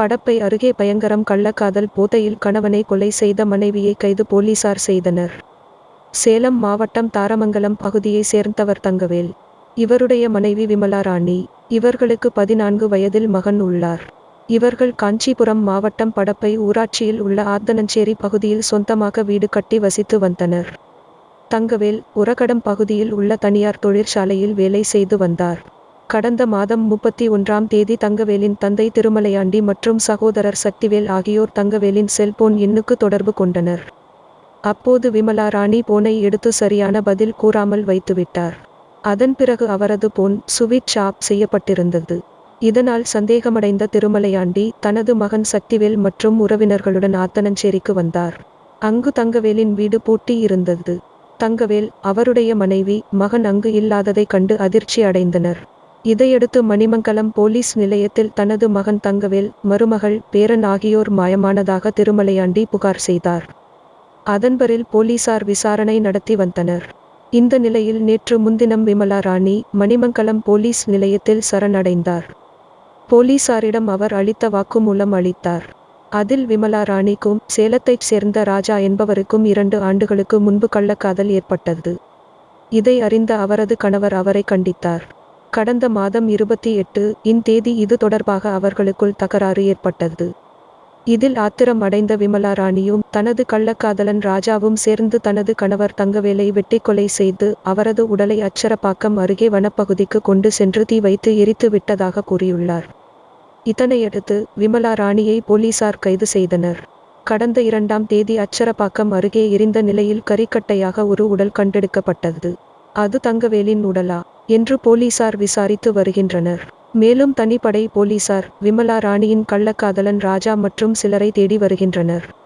படப்பை அருகே பயங்கரம் கள்ளக்காதல் போதையில் கணவனை கொலை செய்த மனைவியை கைது போலீசார் செய்தனர். சேலம் மாவட்டம் தாரமங்கலம் பகுதியை சேர்ந்தவர் தங்கவேல். இவருடைய மனைவி விமலா ராணி. இவர்களுக்கு பதினான்கு வயதில் மகன் உள்ளார். இவர்கள் காஞ்சிபுரம் மாவட்டம் படப்பை ஊராட்சியில் உள்ள ஆர்தனஞ்சேரி பகுதியில் சொந்தமாக வீடு கட்டி வசித்து வந்தனர். தங்கவேல் உரகடம் பகுதியில் உள்ள தனியார் தொழிற்சாலையில் வேலை செய்து வந்தார். கடந்த மாதம் முப்பத்தி ஒன்றாம் தேதி தங்கவேலின் தந்தை திருமலையாண்டி மற்றும் சகோதரர் சக்திவேல் ஆகியோர் தங்கவேலின் செல்போன் எண்ணுக்கு தொடர்பு கொண்டனர். அப்போது விமலா ராணி போனை எடுத்து சரியான பதில் கூறாமல் வைத்துவிட்டார். அதன் பிறகு அவரது போன் சுவிட்ச் ஆப் செய்யப்பட்டிருந்தது. இதனால் சந்தேகமடைந்த திருமலையாண்டி தனது மகன் சக்திவேல் மற்றும் உறவினர்களுடன் ஆத்தனஞ்சேரிக்கு வந்தார். அங்கு தங்கவேலின் வீடு பூட்டி இருந்தது. தங்கவேல் அவருடைய மனைவி மகன் அங்கு இல்லாததை கண்டு அதிர்ச்சி அடைந்தனர் இதையடுத்து மணிமங்கலம் போலீஸ் நிலையத்தில் தனது மகன் தங்கவேல் மருமகள் பேரன் ஆகியோர் மாயமானதாக திருமலையாண்டி புகார் செய்தார். அதன்பரில் போலீசார் விசாரணை நடத்தி வந்தனர். இந்த நிலையில் நேற்று முன்தினம் விமலா ராணி மணிமங்கலம் போலீஸ் நிலையத்தில் சரணடைந்தார். போலீசாரிடம் அவர் அளித்த வாக்குமூலம் அளித்தார். அதில் விமலா ராணிக்கும் சேலத்தைச் சேர்ந்த ராஜா என்பவருக்கும் இரண்டு ஆண்டுகளுக்கு முன்பு கள்ளக்காதல் ஏற்பட்டது. இதை அறிந்த அவரது கணவர் அவரை கண்டித்தார். கடந்த மாதம் இருபத்தி எட்டு இன் தேதி இது தொடர்பாக அவர்களுக்குள் தகராறு ஏற்பட்டது. இதில் ஆத்திரம் அடைந்த விமலா ராணியும் தனது கள்ளக்காதலன் ராஜாவும் சேர்ந்து தனது கணவர் தங்கவேலை வெட்டி கொலை செய்து அவரது உடலை அச்சரப்பாக்கம் அருகே வனப்பகுதிக்கு கொண்டு சென்று தீ வைத்து எரித்து விட்டதாக கூறியுள்ளார். இதனையடுத்து விமலா ராணியை போலீசார் கைது செய்தனர். கடந்த இரண்டாம் தேதி அச்சரப்பாக்கம் அருகே எரிந்த நிலையில் கரிக்கட்டையாக ஒரு உடல் கண்டெடுக்கப்பட்டது. அது தங்கவேலின் உடலா? என்று போலீசார் விசாரித்து வருகின்றனர். மேலும் தனிப்படை போலீசார் விமலா ராணியின் கள்ளக்காதலன் ராஜா மற்றும் சிலரை தேடி வருகின்றனர்.